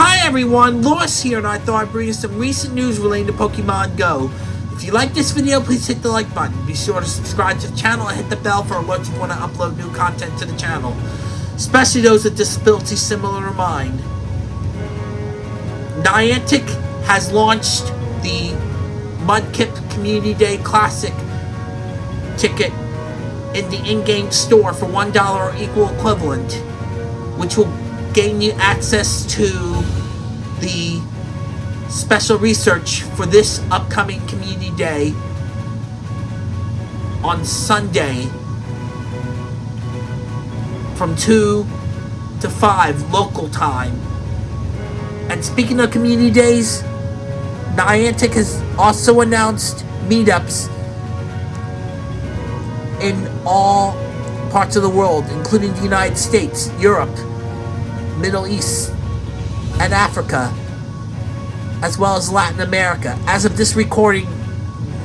Hi everyone, Lois here, and I thought I'd bring you some recent news relating to Pokemon Go. If you like this video, please hit the like button. Be sure to subscribe to the channel and hit the bell for alerts when I want to upload new content to the channel, especially those with disabilities similar to mine. Niantic has launched the Mudkip Community Day Classic ticket in the in-game store for $1 or equal equivalent, which will gain you access to the special research for this upcoming community day on Sunday from 2 to 5 local time. And speaking of community days, Niantic has also announced meetups in all parts of the world, including the United States, Europe, Middle East, and Africa, as well as Latin America. As of this recording,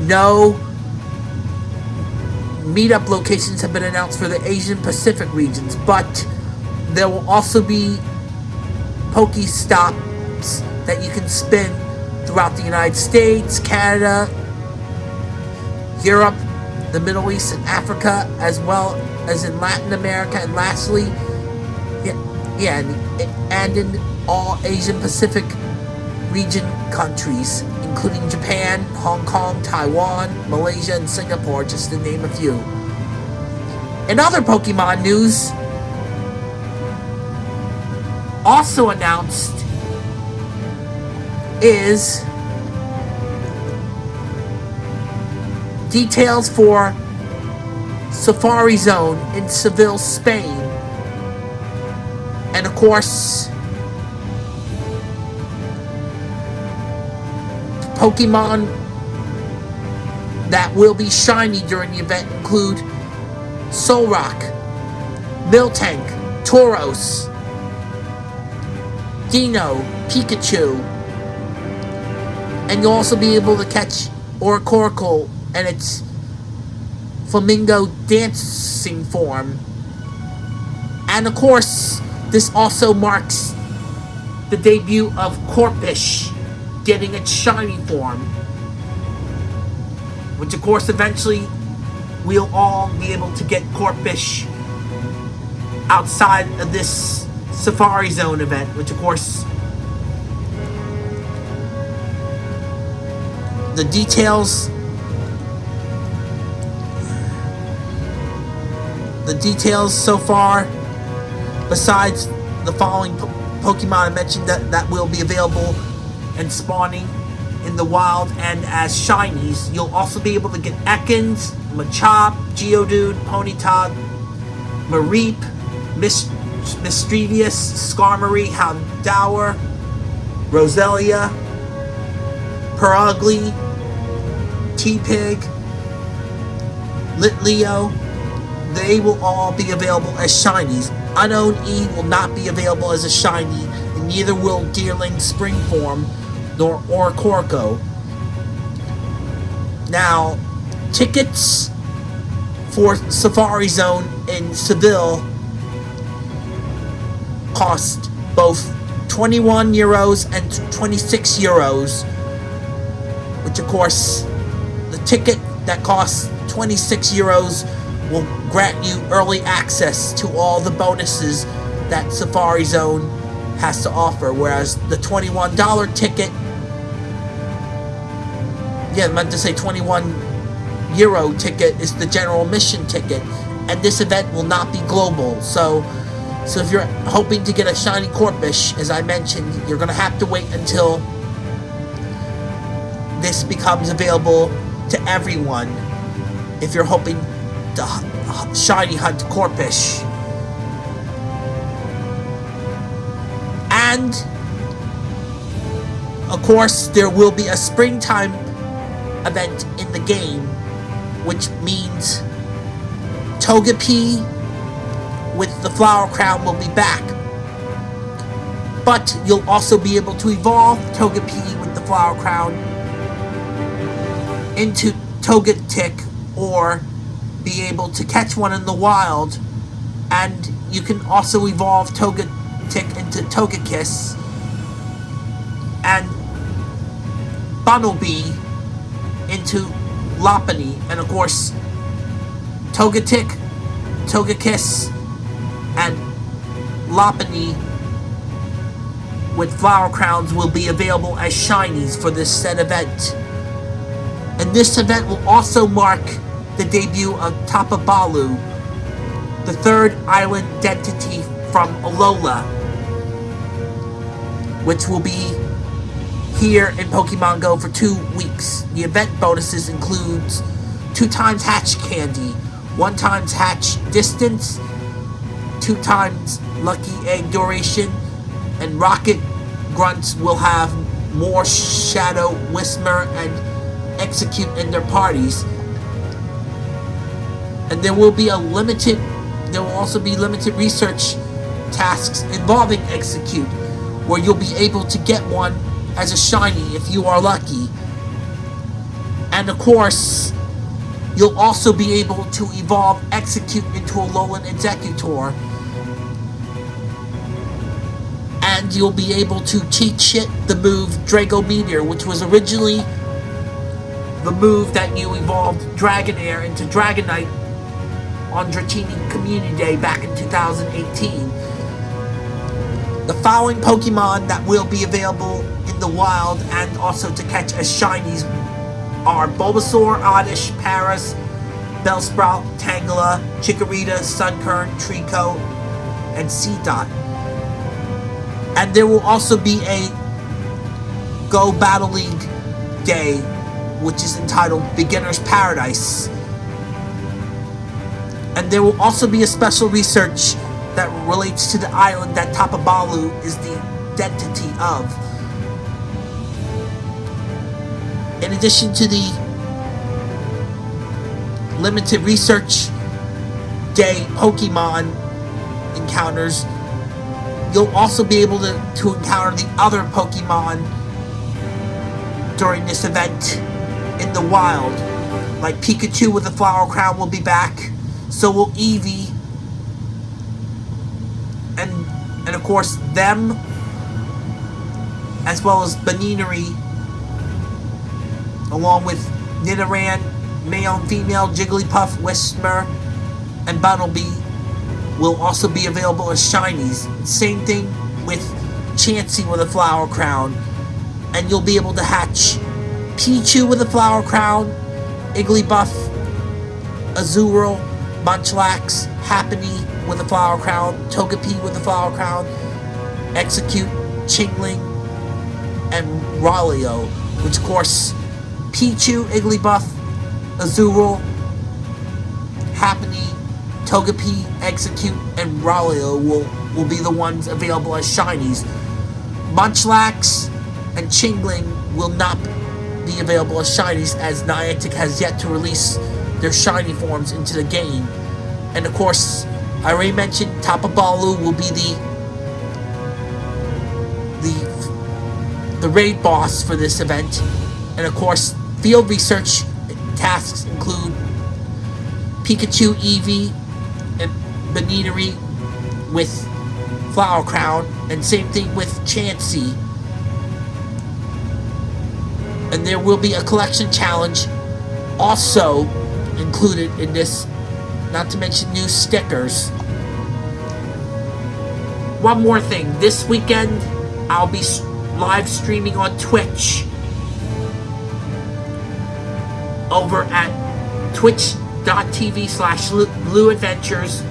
no meetup locations have been announced for the Asian Pacific regions, but there will also be Pokestops that you can spin throughout the United States, Canada, Europe, the Middle East, and Africa, as well as in Latin America, and lastly, yeah, yeah and, and in all Asian Pacific region countries, including Japan, Hong Kong, Taiwan, Malaysia, and Singapore, just to name a few. In other Pokemon news, also announced is details for Safari Zone in Seville, Spain. And of course, Pokemon that will be shiny during the event include Solrock, Miltank, Tauros, Dino, Pikachu, and you'll also be able to catch Oricorio and its flamingo dancing form. And of course, this also marks the debut of Corphish getting its shiny form. Which of course eventually we'll all be able to get Corphish outside of this Safari Zone event, which of course the details the details so far besides the following po Pokemon I mentioned that, that will be available and spawning in the wild and as shinies you'll also be able to get Ekans, Machop, Geodude, Ponyta, Mareep, Mist Misdreavus, Skarmory, Houndour, Roselia, Purugly, Tepig, Litleo, they will all be available as shinies. Unown E will not be available as a shiny, and neither will Deerling Spring Form nor Corco. Now, tickets for Safari Zone in Seville cost both 21 euros and 26 euros which of course the ticket that costs 26 euros will grant you early access to all the bonuses that Safari Zone has to offer whereas the $21 ticket yeah I meant to say 21 euro ticket is the general mission ticket. And this event will not be global. So so if you're hoping to get a shiny Corphish, as I mentioned, you're going to have to wait until this becomes available to everyone. If you're hoping to shiny hunt Corphish. And, of course, there will be a springtime event in the game, which means Togepi with the Flower Crown will be back. But you'll also be able to evolve Togepi with the Flower Crown into Togetic or be able to catch one in the wild. And you can also evolve Togetic into Togekiss and Bunnelby into Lopunny, and of course, Togetic, Togekiss, and Lopunny with flower crowns will be available as shinies for this set event. And this event will also mark the debut of Tapu Bulu, the third island entity from Alola, which will be here in Pokemon Go for two weeks. The event bonuses includes two times hatch candy, one times hatch distance, two times lucky egg duration, and Rocket Grunts will have more Shadow Whismur and Exeggcute in their parties. And there will be a limited, there will also be limited research tasks involving Exeggcute, where you'll be able to get one as a shiny if you are lucky. And of course, you'll also be able to evolve Exeggcute into a Alolan Exeggutor. And you'll be able to teach it the move Draco Meteor, which was originally the move that you evolved Dragonair into Dragonite on Dratini Community Day back in 2018. The following Pokemon that will be available in the wild and also to catch as shinies are Bulbasaur, Oddish, Paras, Bellsprout, Tangela, Chikorita, Sunkern, Treecko, and Seedot. And there will also be a Go Battle League day, which is entitled Beginner's Paradise. And there will also be a special research that relates to the island that Tapu Bulu is the identity of. In addition to the limited research day Pokemon encounters, you'll also be able to, to encounter the other Pokemon during this event in the wild. Like Pikachu with the Flower Crown will be back, so will Eevee, and and of course them, as well as Buneary, along with Nidoran, male and female, Jigglypuff, Whismur, and Bunnelby will also be available as shinies. Same thing with Chansey with a flower crown. And you'll be able to hatch Pichu with a flower crown, Igglybuff, Azurill, Munchlax, Happiny with a flower crown, Togepi with a flower crown, Exeggcute, Chingling, and Riolu, which of course Pichu, Igglybuff, Azurill, Happiny, Togepi, Exeggcute, and Riolu will, will be the ones available as shinies. Munchlax and Chingling will not be available as shinies as Niantic has yet to release their shiny forms into the game. And of course, I already mentioned Tapu Bulu will be the the the raid boss for this event. And of course, field research tasks include Pikachu, Eevee, and Buneary with Flower Crown, and same thing with Chansey. And there will be a collection challenge also included in this, not to mention new stickers. One more thing, this weekend I'll be live streaming on Twitch. Over at twitch.tv slash blue adventures.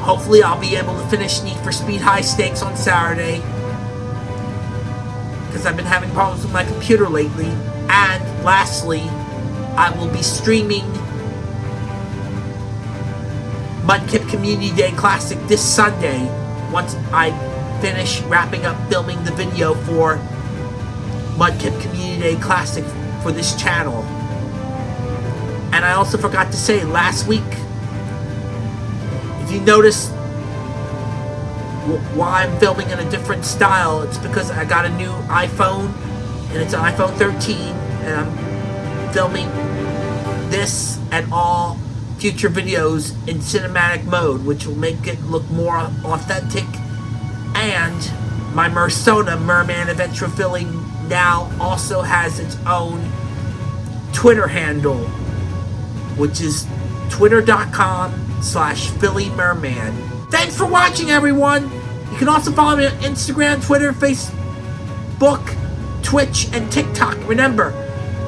Hopefully i'll be able to finish need for speed high stakes on saturday. Because i've been having problems with my computer lately. And lastly i will be streaming mudkip community day classic this sunday once i finish wrapping up filming the video for mudkip community day classic for this channel. And I also forgot to say last week, if you notice why I'm filming in a different style, it's because I got a new iPhone and it's an iPhone 13 and I'm filming this and all future videos in cinematic mode, which will make it look more authentic and My Mersona Merman Adventure Philly now also has its own Twitter handle, which is twitter.com slash Philly Merman. Thanks for watching, everyone. You can also follow me on Instagram, Twitter, Facebook, Twitch, and TikTok. Remember,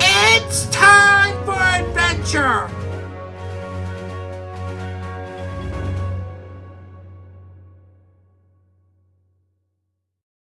it's time